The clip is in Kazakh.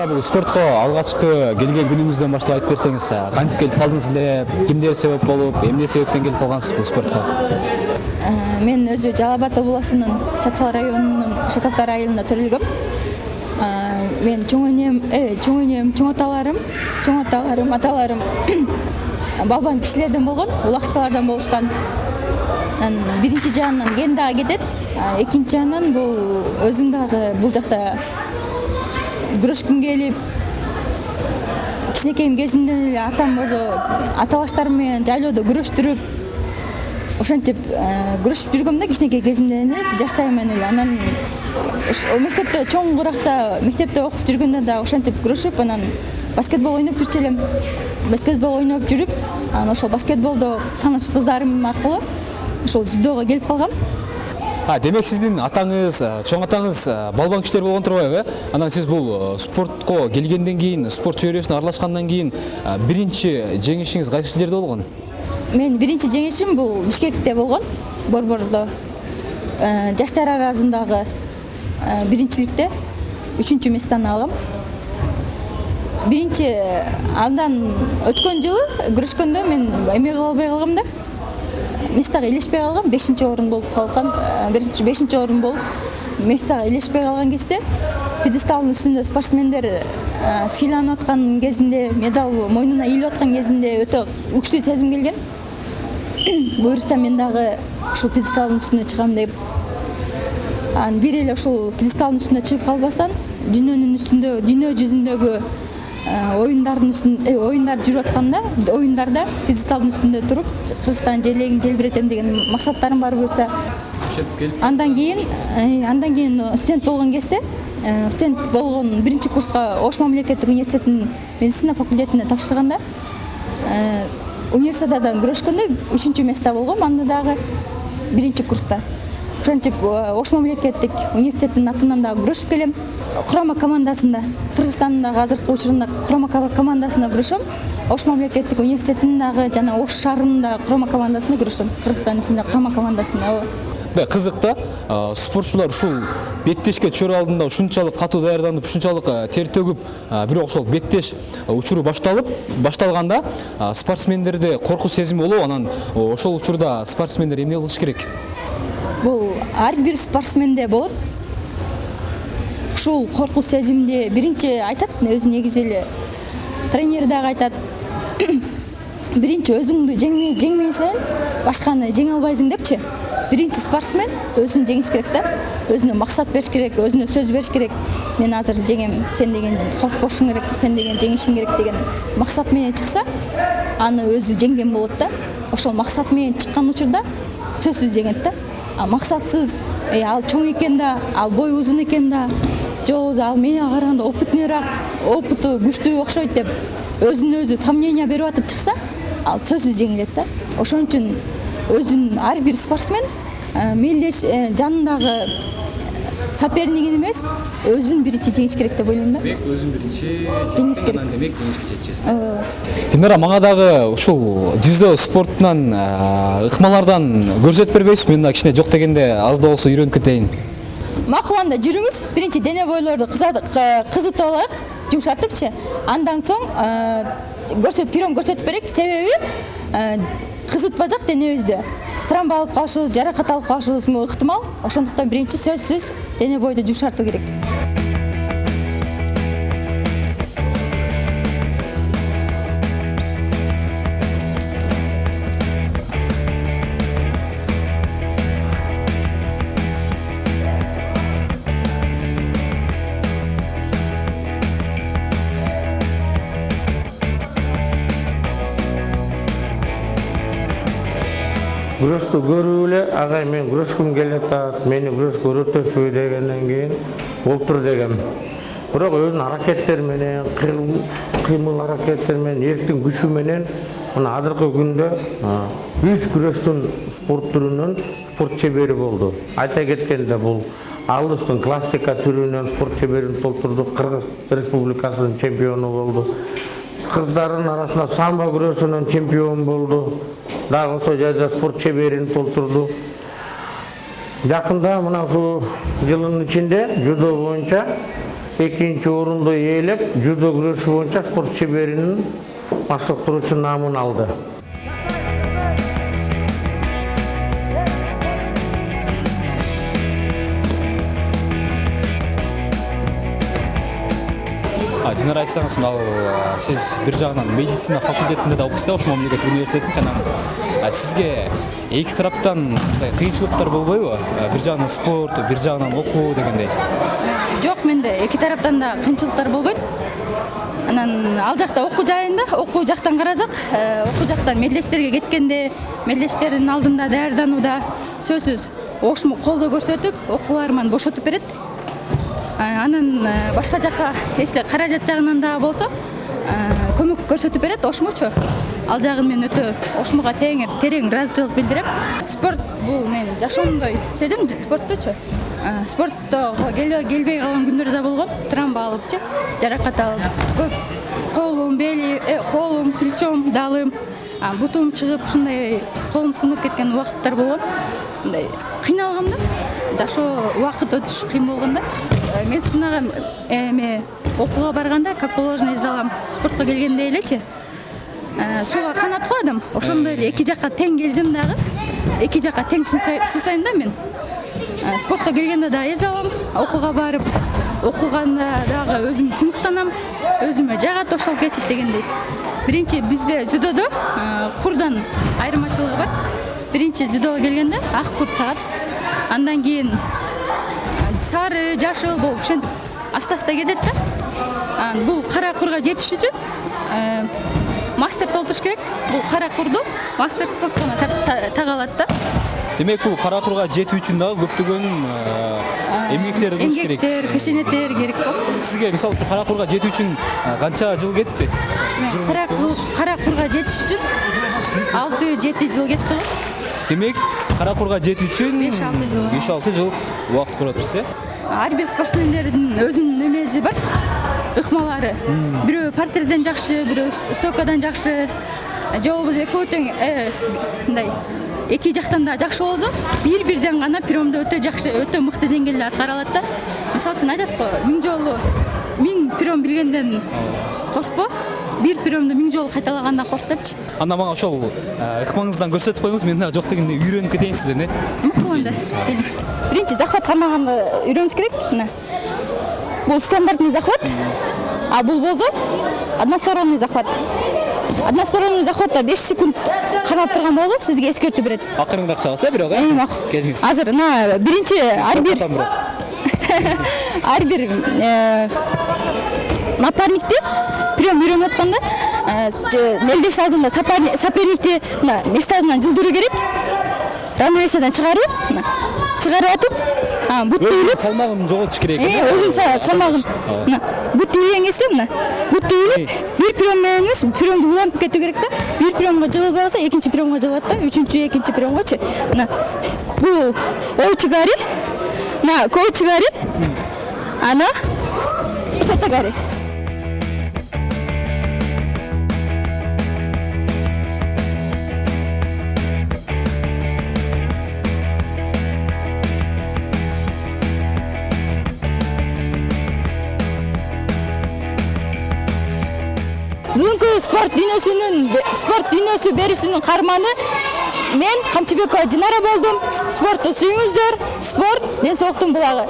динара бул спортко алгачкы келген күнүңүздөн баштап айтып берсеңиз кантип келип калдыңыз эле кимдер себеп болуп эмне себептен келип калгансыз бул спортко мен өзү жалал абад областынын чаткал районунун шакалтай айылында төрөлгөм мен чоң энем чоң энем чоң аталарым чоң аталарым аталарым балбан кишилерден болгон улакчылардан болушкан анан биринчи жагынан кен дагы кетет экинчи жагынан бул өзүм дагы бул жакта күрөшкүм келип кичинекейим кезимден эле атам өзү ата баштарым менен жайлоодо күрөштүрүп ошентип күрөшүп жүргөм да кичинекей кезимден эле жаштайыман эле анан мектепте чоңуракта мектепте окуп жүргөндө дагы ошентип күрөшүп анан баскетбол ойноп жүрчү элем. Баскетбол ойноп жүрүп анан ошол баскетболдо тааныш кыздарым аркылуу ошол дзюдого келип калгам демек сиздин атаңыз чоң атаңыз балбан кишилер болгон турбайбы э анан сиз бул спортко келгенден кийин спорт чөйрөсүнө аралашкандан кийин биринчи жеңишиңиз кайсы жерде болгон менин биринчи жеңишим бул бишкекте болгон борбордо жаштар арасындагы биринчиликте үчүнчү местаны алгам биринчи андан өткөн жылы күрөшкөндө мен эме албай калгам да. Местага илешпей калгам бешинчи орун болуп калган бешинчи орун болуп местага илешпей калган кезде пьедесталдын үстүндө спортсмендер сыйланып аткан кезинде медаль мойнуна ийилип аткан кезинде өтө күчтүү сезим келген. Буюрса мен дагы ушул пьедесталдын үстүнө чыгам деп анан бир эле ушул пьедесталдын үстүнө чыгып калбастан дүйнөнүн үстүндө дүйнө жүзүндөгү оюндардын үстүндө оюндар жүрүп атканда оюндарда пьедесталдын үстүндө туруп кыргызстан желегин желбиретем деген максаттарым бар буюрса ошентип келип андан кийин андан кийин студент болгон кезде студент болгон биринчи курска ош мамлекеттик университетинин медицина факультетине тапшырганда универсиададан күрөшкөндө үчүнчү место болгом. Анда дагы биринчи курста ошентип ош мамлекеттик университеттин атынан дагы күрөшүп келем. Курама командасында кыргызстандын дагы азыркы учурунда курама командасында күрөшөм ош мамлекеттик университетинин дагы жана ош шаарынын дагы курама командасында күрөшөм кыргызстандын ичинде курама командасында мындай кызык да спортчулар ушул беттешке түшөр алдында ушунчалык катуу даярданып ушунчалык тер төгүп бирок ошол беттеш учуру башталып башталганда спортсмендерде коркуу сезими болобу анан ошол учурда спортсмендер эмне кылыш керек. Бул ар бир спортсменде болот. Ушул коркуу сезимди биринчи айтат өзү негизи эле тренер дагы айтат. Биринчи өзүңдү жеңмен сайын башканы жеңе албайсың депчи. Биринчи спортсмен өзүн жеңиш керек да өзүнө максат бериш керек өзүнө сөз бериш керек. Мен азыр жеңем сен деген коркпошуң керек сен деген жеңишиң керек деген максат менен чыкса аны өзү жеңген болот да. Ошол максат менен чыккан учурда сөзсүз жеңет да максатсыз ал чоң экен да ал бою узун экен да. Же ал мени караганда опытныйраак опыту күчтүү окшойт деп өзүнө өзү сомнение берип атып чыкса ал сөзсүз жеңилет да. Ошон үчүн өзүн ар бир спортсмен мелдеш жанындагы сопернигин эмес өзүн биринчи жеңиш керек деп ойлойм да. Демек өзүн биринчи жеңиш керек. демек жеңишке жетишесиз динара мага дагы ушул дзюдо спортунан ыкмалардан көрсөтүп бербейсизби мен дагы кичине жок дегенде аз да болсо үйрөнүп кетейин макул анда жүрүңүз биринчи дене бойлорду кызытып алайык жумшатыпчы андан соң көрсөтүп прием көрсөтүп берейик себеби кызытпасак денебизди травма алып калышыбыз жаракат алып калышыбыз ыктымал? Ошондуктан биринчи сөзсүз дене бойду жумшартуу керек күрөштү көрүп эле агай мен күрөшкүм келатат мени күрөшкө үйрөтөсүзбү дегенден кийин болуптур дегем. Бирок өзүнүн аракеттери менен кыймыл аракеттери менен эрктин күчү менен мына азыркы күндө үч күрөштүн спорт түрүнүн спорт чебери болду. Айта кеткенде бул алыстын классика түрүнөн спорт чеберин толтурдук кыргыз республикасынын чемпиону болду кыздардын арасында самбо күрөшүнөн чемпион болду. Дагы ошол жерде спорт чеберин толтурду. Жакында мына ушул жылдын ичинде дзюдо боюнча экинчи орунду ээлеп жудо күрөшү боюнча спорт шеберинин баштыктыруучу наамын алды динара айтсаңыз мынау а, сиз бир жагынан медицина факультетинде да окуйсуз да ошол мамлекеттик университеттин жанагы а, сизге эки тараптан мындай кыйынчылыктар болбойбу А, бир жагынан спорт бир жагынан окуу дегендей. Жок менде эки тараптан да кыйынчылыктар болбойт анан ал жакта окуу жайында окуу жактан карасак э, окуу жактан медрестерге кеткенде медрестердин алдында даярданууда сөзсүз ошмо колдоо көрсөтүп окууларыман бошотуп берет анан э, башка жака если каражат жагынан дагы болсо э, көмөк көрсөтүп берет ошмочу. Ал жагын мен өтө ошмуга терең ыраазычылык билдирем. Спорт бул менин жашоомдой Э, спорттого келе- келбей калган күндөр да болгон травма алыпчы жаракат алып көп колум бели э, колум плечом далым бутум чыгып ушундай колум сынып кеткен убакыттар болгон. Мындай кыйналгам да жашоо убакыт өтүш кыйын болгон да Э, медицинага эме окууга барганда как положено из алам спортко келгенде элечи сууга канат го адам ошондой эле эки жакка тең келсем дагы эки жакка тең суусай- суусайм да мен. Э, спортко келгенде дагы эзе алам окууга барып окуганда дагы өзүм сыймыктанам өзүмө жагат ошол кесип дегендей. Биринчи бизде дзюдодо э, курдан айырмачылыгы бар. Биринчи дзюдого келгенде ак кур тагат. Андан кийин сары жашыл болуп ошентип аста аста кетет да. Анан бул кара курга жетиш үчүн э, мастер толтуруш керек. Бул кара курду мастер спортко тага алат да. Демек бул кара курга жетүү үчүн дагы көптөгөн эмгектер кылыш керек. эмгектер кошенеттер керек го сизге мисалы үчүн кара курга жетүү үчүн канча жыл кетти кара курга жетиш үчүн алты жети жыл кетти го демек жетүү үчүн Беш, алты жыл. беш алты жыл убакыт көрөтүз э ар бир спортсмендердин өзүнүн эмеси бар ыкмалары бирөө партерден жакшы бирөө стойкадан жакшы же болбосо экөө тең э, мындай эки жактан да жакшы болсо бир бирден гана приемдо өтө жакшы өтө мыкты деңгээлде аткара алат да мисалы үчүн айтат го миң жолу миң прием билгенден коркпо бир приемду миң жолу кайталагандан корк депчи анда мага ошол а, ыкмаңыздан көрсөтүп коюңуз мен дагы жок дегенде үйрөнүп кетейин сизден э мыкты анда биринчи захват кармаганды үйрөнүш керек мына? Бул стандартный захват. А бул болсо односторонний захват. Односторонний захватта беш секунд кармап турган болсо сизге эскертүү берет акырыныраак чабыңыз э бирок э макул келиңиз азыр мына биринчи ар бир Бир э, напарникти прием үйрөнүп атканда э, же мелдеш алдында соперникти мына местасынан жылдыруу керек. Равновесиядан чыгарып мына чыгарып атып а, бут өзүнүн ийилип салмагын жоготуш керек э, өзүнүн са- салмагын мына бут ийилген кезде мына бут ийилип бир прием менен эмес приемду улантып кетүү керек да бир приемго жыгылбай калса экинчи приемго жыгылат да үчүнчү экинчи приемгочу мына бул మన కోచ్ గారి అన్న సత్త గారి спорт дүйнөсүнүн спорт дүйнөсү берүүсүнүн каарманы мен камчыбекова динара болдум спортты сүйүңүздөр спорт ден соолуктун булагы